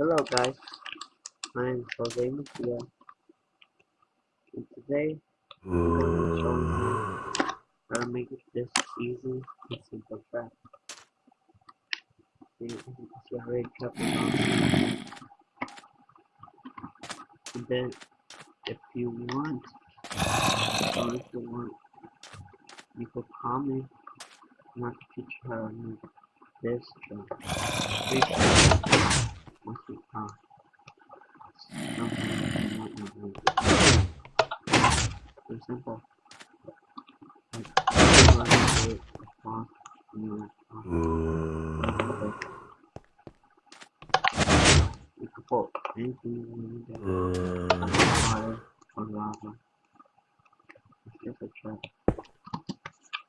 Hello guys, my name is Jose Mejia, and today I'm going to show you how to make this easy and simple trap. See, you can see I already kept it. And then, if you want, or if you want, you could comment and I can teach you how to make this trap. Very simple. Like, you can put anything in there. Fire or lava. Just get a check.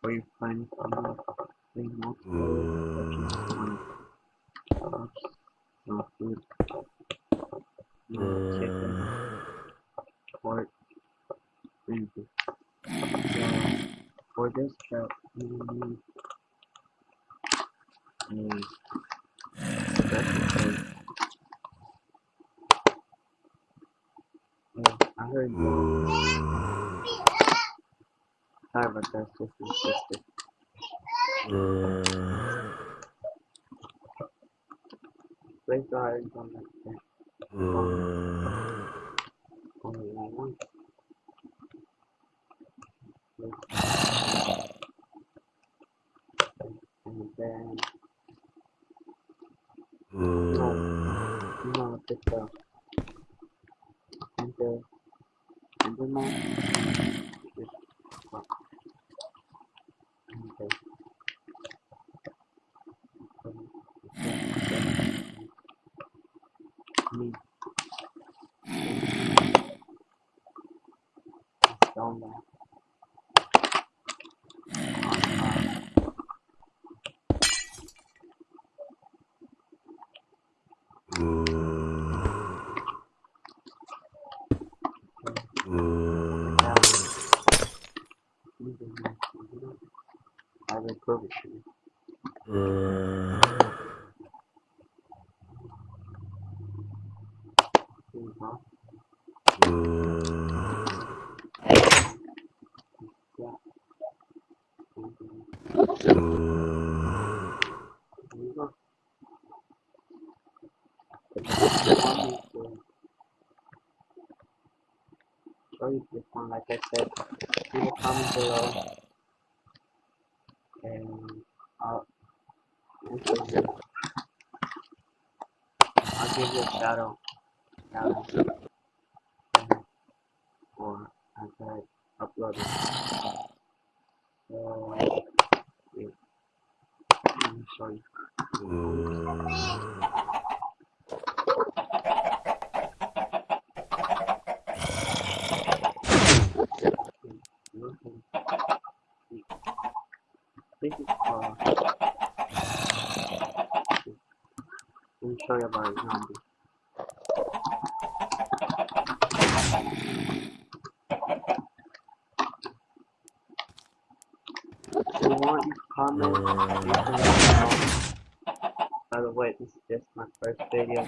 Or you find a lot. So, for this you will need a special. I heard you. Sorry about that, just kita. Ante, uh, ante ma, mm. Don't know. To show you this one, like I said, leave a comment below and I'll. I'll give you a shout out, shout out, and- or after I upload it. So, wait, let me show you. Look and see. This is uh, let me show you about a zombie. If you want, you comment. By the way, this is just my first video.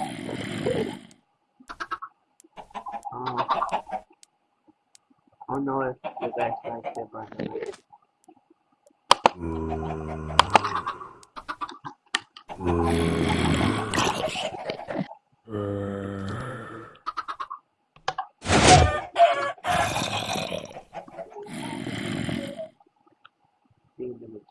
Um, I don't know if you guys like it, but uh, see them in chicken stick. Uh, there's a book on. Yeah, it's really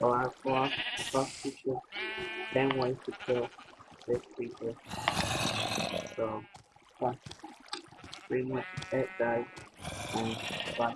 off, I'll teach you 10 ways to kill this creature. So, that's pretty much it guys. And bye.